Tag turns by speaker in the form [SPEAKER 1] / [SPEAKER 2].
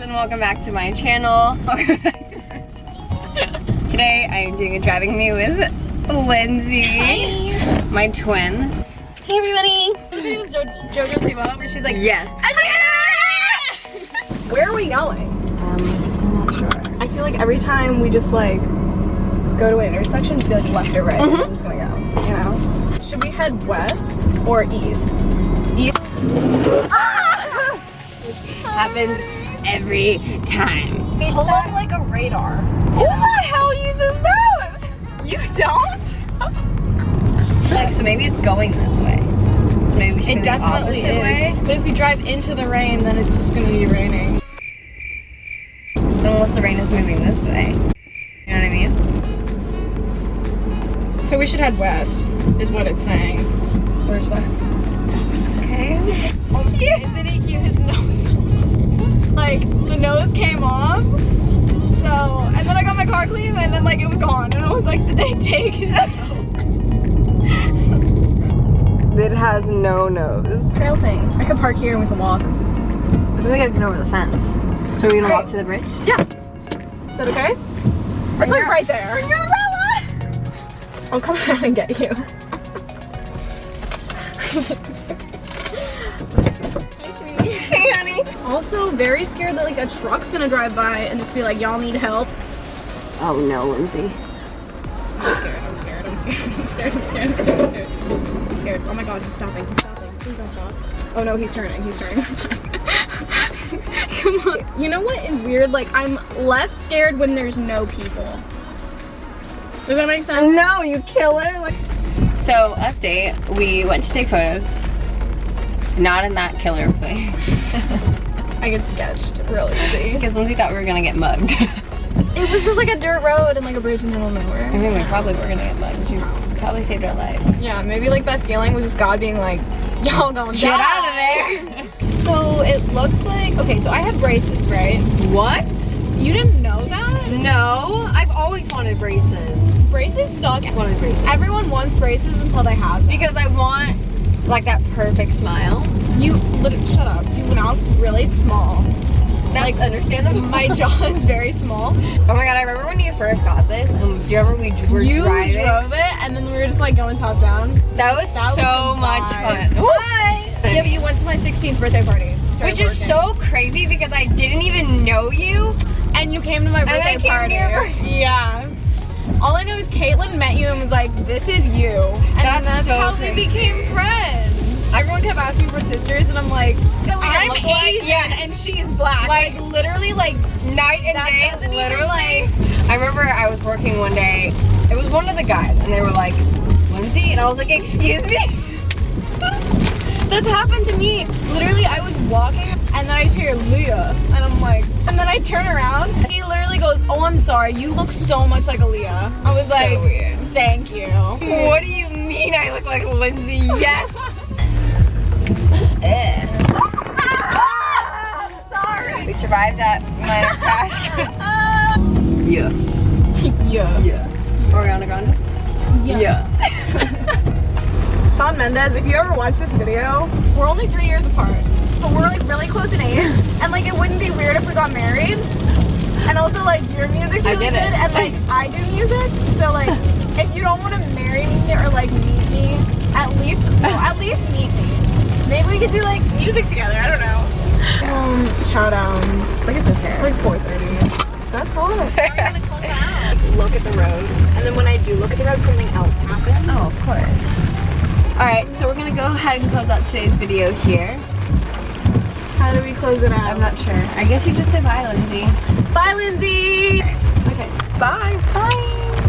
[SPEAKER 1] and welcome back to my channel. Today I am doing a driving me with Lindsay, my twin. Hey everybody!
[SPEAKER 2] The video was jo Jojo Siwa where she's like,
[SPEAKER 1] Yes.
[SPEAKER 2] where are we going?
[SPEAKER 1] Um, I'm not sure.
[SPEAKER 2] I feel like every time we just like go to an intersection, just be like left or right.
[SPEAKER 1] Mhm.
[SPEAKER 2] I'm just gonna go, you know? Should we head west or east? East.
[SPEAKER 1] Happens every time.
[SPEAKER 2] Hold on like a radar.
[SPEAKER 1] Who the hell uses those?
[SPEAKER 2] You don't?
[SPEAKER 1] Like, so maybe it's going this way. So maybe we should
[SPEAKER 2] It definitely is.
[SPEAKER 1] way.
[SPEAKER 2] But if we drive into the rain, then it's just gonna be raining.
[SPEAKER 1] Unless the rain is moving this way. You know what I mean?
[SPEAKER 2] So we should head west, is what it's saying.
[SPEAKER 1] Where's west?
[SPEAKER 2] Like the nose came off. So and then I got my car clean and then like it was gone and I was like, did they take his
[SPEAKER 1] It has no nose.
[SPEAKER 2] trail thing? I could park here and we can walk.
[SPEAKER 1] So we gotta get over the fence. So we're gonna walk to the bridge?
[SPEAKER 2] Yeah. Is that okay? It's like right there. Bring your umbrella! I'll oh, come down and get you. Also very scared that like a truck's gonna drive by and just be like, y'all need help.
[SPEAKER 1] Oh no, Lindsay.
[SPEAKER 2] I'm scared, I'm scared, I'm scared, I'm scared, I'm scared, I'm scared, I'm scared. Oh my god, he's stopping, he's stopping. Please don't stop. Oh no, he's turning, he's turning. Come on. You know what is weird? Like, I'm less scared when there's no people. Does that make sense?
[SPEAKER 1] No, you killer. Like So update, we went to take photos. Not in that killer place.
[SPEAKER 2] I get sketched real easy.
[SPEAKER 1] Because Lindsay thought we were gonna get mugged.
[SPEAKER 2] It was just like a dirt road and like a bridge in the middle of nowhere.
[SPEAKER 1] I mean, we probably were gonna get mugged. You probably saved our life.
[SPEAKER 2] Yeah, maybe like that feeling was just God being like, y'all gonna
[SPEAKER 1] Get
[SPEAKER 2] die.
[SPEAKER 1] out of there!
[SPEAKER 2] So it looks like, okay, so I have braces, right?
[SPEAKER 1] What?
[SPEAKER 2] You didn't know that?
[SPEAKER 1] No, I've always wanted braces.
[SPEAKER 2] Braces suck.
[SPEAKER 1] I wanted braces.
[SPEAKER 2] Everyone wants braces until they have them.
[SPEAKER 1] Because I want like that perfect smile.
[SPEAKER 2] You, shut up. Your mouth's really small.
[SPEAKER 1] That's understandable.
[SPEAKER 2] My jaw is very small.
[SPEAKER 1] Oh my god, I remember when you first got this. Um, do you remember we were
[SPEAKER 2] you
[SPEAKER 1] driving?
[SPEAKER 2] drove it and then we were just like going top down.
[SPEAKER 1] That was
[SPEAKER 2] That was
[SPEAKER 1] so
[SPEAKER 2] the
[SPEAKER 1] much fun. Why?
[SPEAKER 2] Yeah, but you went to my 16th birthday party.
[SPEAKER 1] Which is so crazy because I didn't even know you.
[SPEAKER 2] And you came to my birthday party. Yeah. All I know is Caitlin met you and was like, this is you. And
[SPEAKER 1] That's
[SPEAKER 2] that's I'm like,
[SPEAKER 1] we
[SPEAKER 2] I'm
[SPEAKER 1] like-
[SPEAKER 2] Asian
[SPEAKER 1] yeah.
[SPEAKER 2] and she's black.
[SPEAKER 1] Like-
[SPEAKER 2] Like, literally like,
[SPEAKER 1] Night and day, literally. I remember I was working one day. It was one of the guys, and they were like, Lindsay, and I was like, excuse me.
[SPEAKER 2] this happened to me. Literally I was walking and then I hear Leah and I'm like, and then I turn around. He literally goes, oh, I'm sorry. You look so much like Aaliyah. I was
[SPEAKER 1] So
[SPEAKER 2] like,
[SPEAKER 1] weird.
[SPEAKER 2] thank you.
[SPEAKER 1] What do you mean I look like Lindsay? Yes.
[SPEAKER 2] Sorry.
[SPEAKER 1] We survived that minor crash. yeah.
[SPEAKER 2] yeah.
[SPEAKER 1] Yeah. Ariana Grande?
[SPEAKER 2] Yeah. Shawn Mendes, if you ever watch this video, we're only three years apart, but we're like really close in age, and like it wouldn't be weird if we got married. And also like your music's really good, and like I do music, so like if you don't want to marry me or like meet me, at least well, at least meet me. Maybe we could do like music together. I don't know. Um, chow down.
[SPEAKER 1] Look at this hair.
[SPEAKER 2] It's like 4:30. That's hot.
[SPEAKER 1] look at the road.
[SPEAKER 2] And then when I do look at the road, something else happens.
[SPEAKER 1] Oh, of course. Alright, so we're gonna go ahead and close out today's video here.
[SPEAKER 2] How do we close it out?
[SPEAKER 1] I'm not sure. I guess you just say bye, Lindsay.
[SPEAKER 2] Bye, Lindsay.
[SPEAKER 1] Okay. Bye. Bye.